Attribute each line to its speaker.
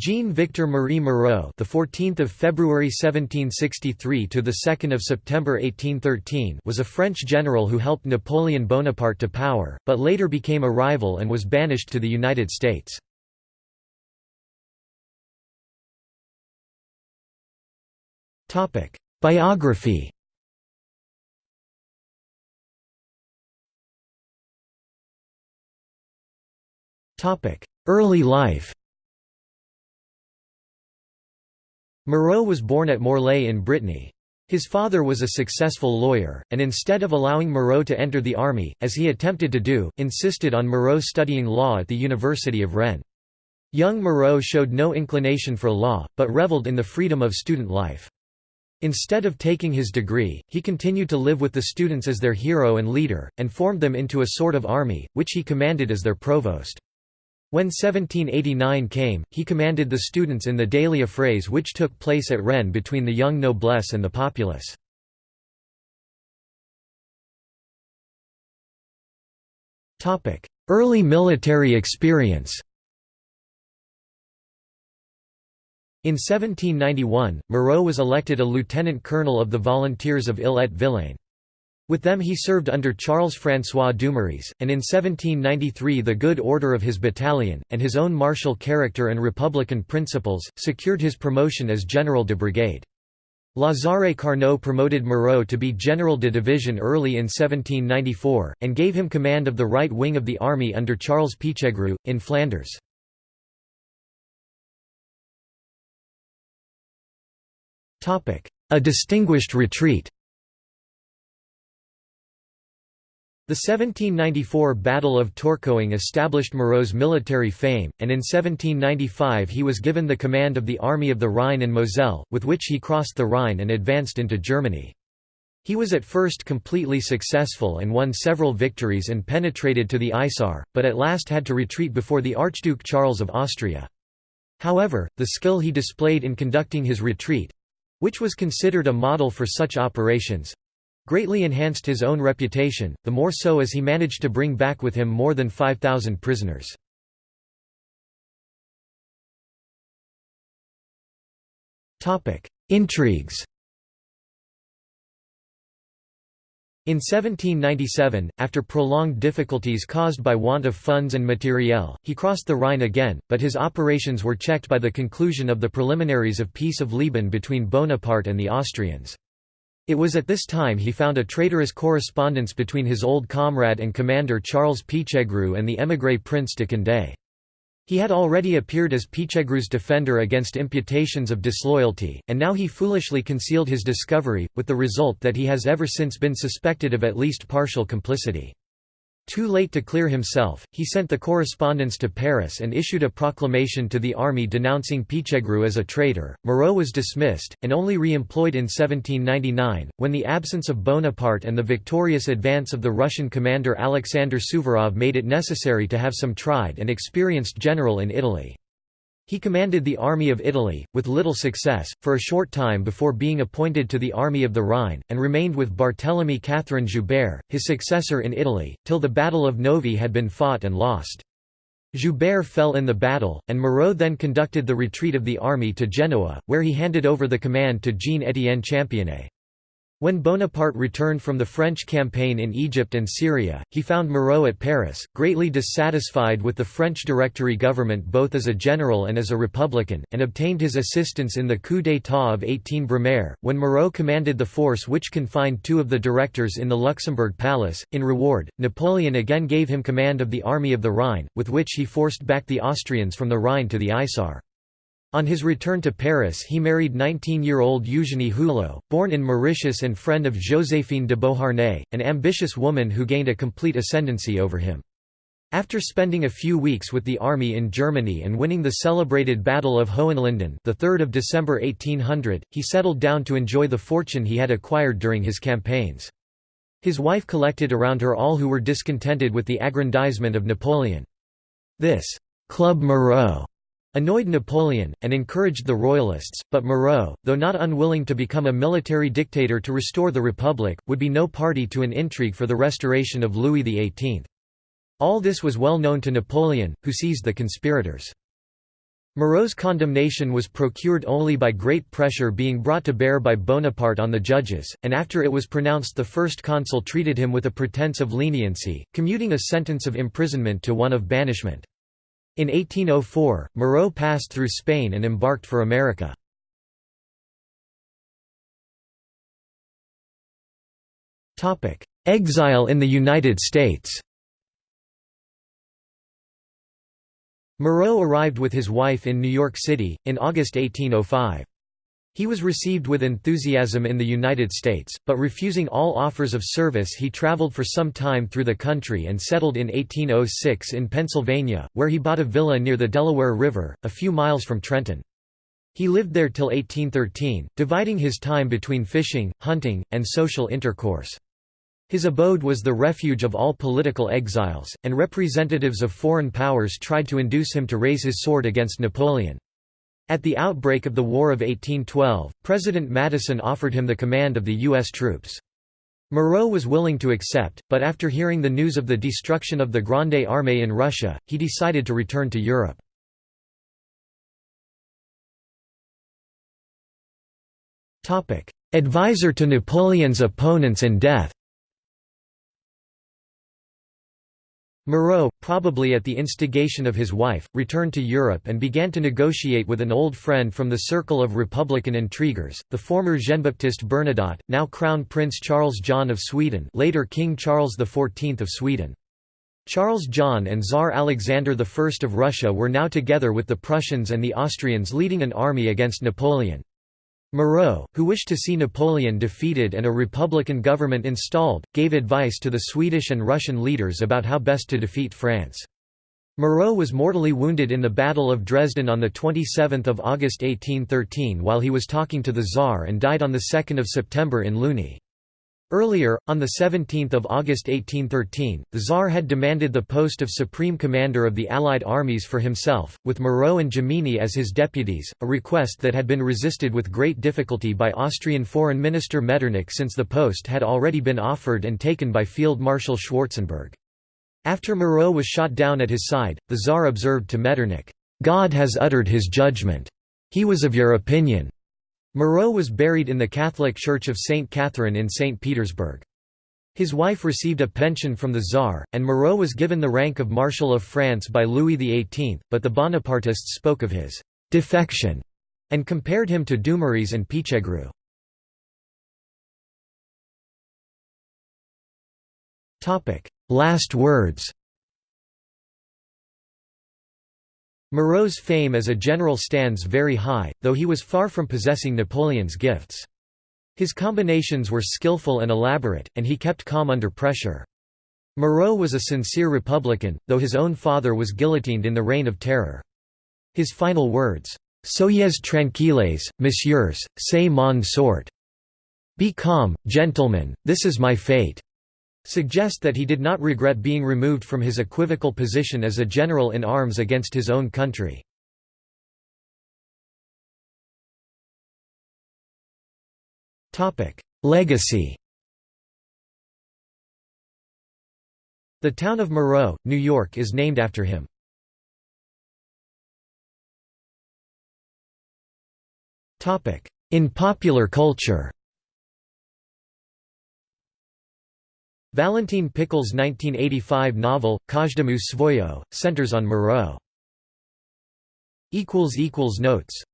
Speaker 1: Jean-Victor Marie Moreau, the 14th of February 1763 to the 2nd of September 1813, was a French general who helped Napoleon Bonaparte to power, but later became a rival and was banished to the United States. Topic: Biography. Topic: Early life. Moreau was born at Morlaix in Brittany. His father was a successful lawyer, and instead of allowing Moreau to enter the army, as he attempted to do, insisted on Moreau studying law at the University of Rennes. Young Moreau showed no inclination for law, but reveled in the freedom of student life. Instead of taking his degree, he continued to live with the students as their hero and leader, and formed them into a sort of army, which he commanded as their provost. When 1789 came, he commanded the students in the daily affrays which took place at Rennes between the young noblesse and the populace. Early military experience In 1791, Moreau was elected a lieutenant colonel of the Volunteers of Ille-et-Vilaine. With them he served under Charles-François Dumouriez, and in 1793 the good order of his battalion, and his own martial character and republican principles, secured his promotion as general de brigade. Lazare Carnot promoted Moreau to be general de division early in 1794, and gave him command of the right wing of the army under Charles Pichegru, in Flanders. A distinguished retreat The 1794 Battle of Tourcoing established Moreau's military fame, and in 1795 he was given the command of the Army of the Rhine and Moselle, with which he crossed the Rhine and advanced into Germany. He was at first completely successful and won several victories and penetrated to the Isar, but at last had to retreat before the Archduke Charles of Austria. However, the skill he displayed in conducting his retreat—which was considered a model for such operations, greatly enhanced his own reputation, the more so as he managed to bring back with him more than 5,000 prisoners. Intrigues In 1797, after prolonged difficulties caused by want of funds and matériel, he crossed the Rhine again, but his operations were checked by the conclusion of the preliminaries of Peace of Leoben between Bonaparte and the Austrians. It was at this time he found a traitorous correspondence between his old comrade and commander Charles Pichegru and the émigré Prince de Condé. He had already appeared as Pichegru's defender against imputations of disloyalty, and now he foolishly concealed his discovery, with the result that he has ever since been suspected of at least partial complicity. Too late to clear himself, he sent the correspondence to Paris and issued a proclamation to the army denouncing Pichegru as a traitor. Moreau was dismissed, and only re-employed in 1799, when the absence of Bonaparte and the victorious advance of the Russian commander Alexander Suvorov made it necessary to have some tried and experienced general in Italy. He commanded the Army of Italy, with little success, for a short time before being appointed to the Army of the Rhine, and remained with Barthélemy Catherine Joubert, his successor in Italy, till the Battle of Novi had been fought and lost. Joubert fell in the battle, and Moreau then conducted the retreat of the army to Genoa, where he handed over the command to Jean-Étienne Championnet. When Bonaparte returned from the French campaign in Egypt and Syria, he found Moreau at Paris, greatly dissatisfied with the French Directory government both as a general and as a republican, and obtained his assistance in the coup d'état of 18 Brumaire, when Moreau commanded the force which confined two of the directors in the Luxembourg Palace. In reward, Napoleon again gave him command of the Army of the Rhine, with which he forced back the Austrians from the Rhine to the Isar. On his return to Paris he married 19-year-old Eugénie Hulot, born in Mauritius and friend of Joséphine de Beauharnais, an ambitious woman who gained a complete ascendancy over him. After spending a few weeks with the army in Germany and winning the celebrated Battle of Hohenlinden the 3rd of December 1800, he settled down to enjoy the fortune he had acquired during his campaigns. His wife collected around her all who were discontented with the aggrandizement of Napoleon. This «Club Moreau» annoyed Napoleon, and encouraged the Royalists, but Moreau, though not unwilling to become a military dictator to restore the Republic, would be no party to an intrigue for the restoration of Louis XVIII. All this was well known to Napoleon, who seized the conspirators. Moreau's condemnation was procured only by great pressure being brought to bear by Bonaparte on the judges, and after it was pronounced the first consul treated him with a pretense of leniency, commuting a sentence of imprisonment to one of banishment. In 1804, Moreau passed through Spain and embarked for America. Exile in the United States Moreau arrived with his wife in New York City, in August 1805. He was received with enthusiasm in the United States, but refusing all offers of service he traveled for some time through the country and settled in 1806 in Pennsylvania, where he bought a villa near the Delaware River, a few miles from Trenton. He lived there till 1813, dividing his time between fishing, hunting, and social intercourse. His abode was the refuge of all political exiles, and representatives of foreign powers tried to induce him to raise his sword against Napoleon. At the outbreak of the War of 1812, President Madison offered him the command of the U.S. troops. Moreau was willing to accept, but after hearing the news of the destruction of the Grande Armée in Russia, he decided to return to Europe. Advisor to Napoleon's opponents and death Moreau, probably at the instigation of his wife, returned to Europe and began to negotiate with an old friend from the circle of Republican intriguers, the former Jean-Baptiste Bernadotte, now Crown Prince Charles John of Sweden later King Charles XIV of Sweden. Charles John and Tsar Alexander I of Russia were now together with the Prussians and the Austrians leading an army against Napoleon. Moreau, who wished to see Napoleon defeated and a republican government installed, gave advice to the Swedish and Russian leaders about how best to defeat France. Moreau was mortally wounded in the Battle of Dresden on 27 August 1813 while he was talking to the Tsar and died on 2 September in Louny. Earlier, on 17 August 1813, the Tsar had demanded the post of Supreme Commander of the Allied armies for himself, with Moreau and Jomini as his deputies, a request that had been resisted with great difficulty by Austrian Foreign Minister Metternich since the post had already been offered and taken by Field Marshal Schwarzenberg. After Moreau was shot down at his side, the Tsar observed to Metternich, "'God has uttered his judgment. He was of your opinion. Moreau was buried in the Catholic Church of St. Catherine in St. Petersburg. His wife received a pension from the Tsar, and Moreau was given the rank of Marshal of France by Louis XVIII, but the Bonapartists spoke of his «defection» and compared him to Dumouriez and Pichegru. Last words Moreau's fame as a general stands very high, though he was far from possessing Napoleon's gifts. His combinations were skillful and elaborate, and he kept calm under pressure. Moreau was a sincere Republican, though his own father was guillotined in the Reign of Terror. His final words, Soyez tranquilles, messieurs, c'est mon sort. Be calm, gentlemen, this is my fate suggest that he did not regret being removed from his equivocal position as a general in arms against his own country. Legacy The town of Moreau, New York is named after him. In popular culture Valentin Pikul's 1985 novel, Każdemu Swoje, centers on Moreau. Notes